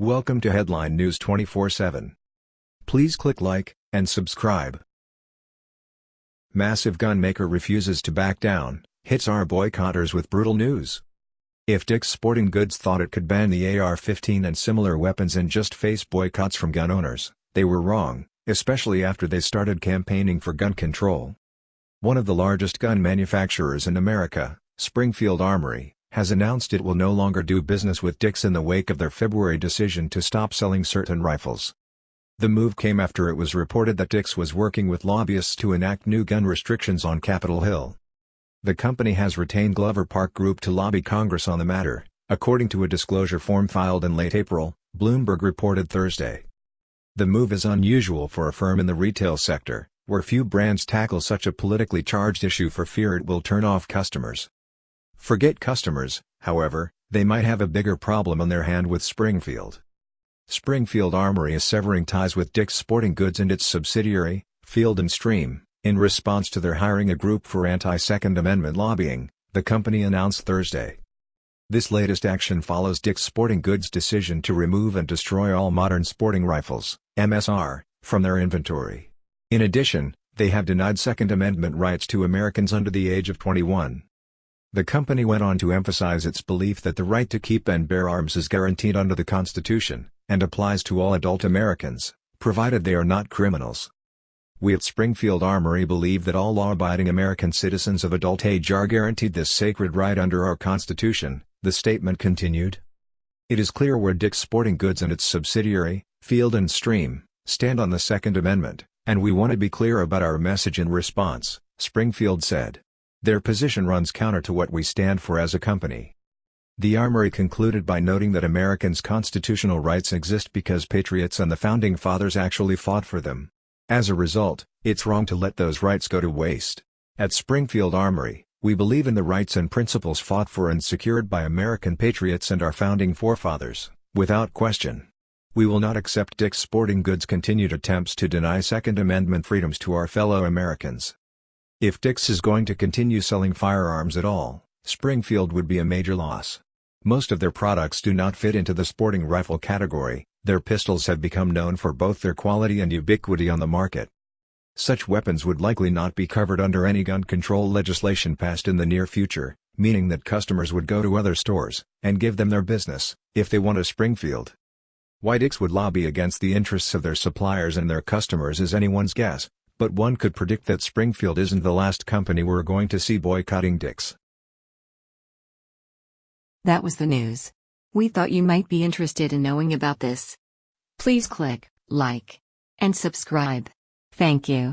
Welcome to Headline News 24/7. Please click like and subscribe. Massive gun maker refuses to back down, hits our boycotters with brutal news. If Dick's Sporting Goods thought it could ban the AR-15 and similar weapons and just face boycotts from gun owners, they were wrong, especially after they started campaigning for gun control. One of the largest gun manufacturers in America, Springfield Armory, has announced it will no longer do business with Dick's in the wake of their February decision to stop selling certain rifles. The move came after it was reported that Dick's was working with lobbyists to enact new gun restrictions on Capitol Hill. The company has retained Glover Park Group to lobby Congress on the matter, according to a disclosure form filed in late April, Bloomberg reported Thursday. The move is unusual for a firm in the retail sector, where few brands tackle such a politically charged issue for fear it will turn off customers. Forget customers, however, they might have a bigger problem on their hand with Springfield. Springfield Armory is severing ties with Dick's Sporting Goods and its subsidiary, Field & Stream, in response to their hiring a group for anti-Second Amendment lobbying, the company announced Thursday. This latest action follows Dick's Sporting Goods' decision to remove and destroy all modern sporting rifles, MSR, from their inventory. In addition, they have denied Second Amendment rights to Americans under the age of 21. The company went on to emphasize its belief that the right to keep and bear arms is guaranteed under the Constitution, and applies to all adult Americans, provided they are not criminals. We at Springfield Armory believe that all law-abiding American citizens of adult age are guaranteed this sacred right under our Constitution, the statement continued. It is clear where Dick's Sporting Goods and its subsidiary, Field and Stream, stand on the Second Amendment, and we want to be clear about our message in response, Springfield said. Their position runs counter to what we stand for as a company. The Armory concluded by noting that Americans' constitutional rights exist because patriots and the Founding Fathers actually fought for them. As a result, it's wrong to let those rights go to waste. At Springfield Armory, we believe in the rights and principles fought for and secured by American patriots and our founding forefathers, without question. We will not accept Dick's Sporting Goods' continued attempts to deny Second Amendment freedoms to our fellow Americans. If Dick's is going to continue selling firearms at all, Springfield would be a major loss. Most of their products do not fit into the sporting rifle category, their pistols have become known for both their quality and ubiquity on the market. Such weapons would likely not be covered under any gun control legislation passed in the near future, meaning that customers would go to other stores, and give them their business, if they want a Springfield. Why Dick's would lobby against the interests of their suppliers and their customers is anyone's guess, but one could predict that Springfield isn't the last company we're going to see boycotting Dick's. That was the news. We thought you might be interested in knowing about this. Please click like and subscribe. Thank you.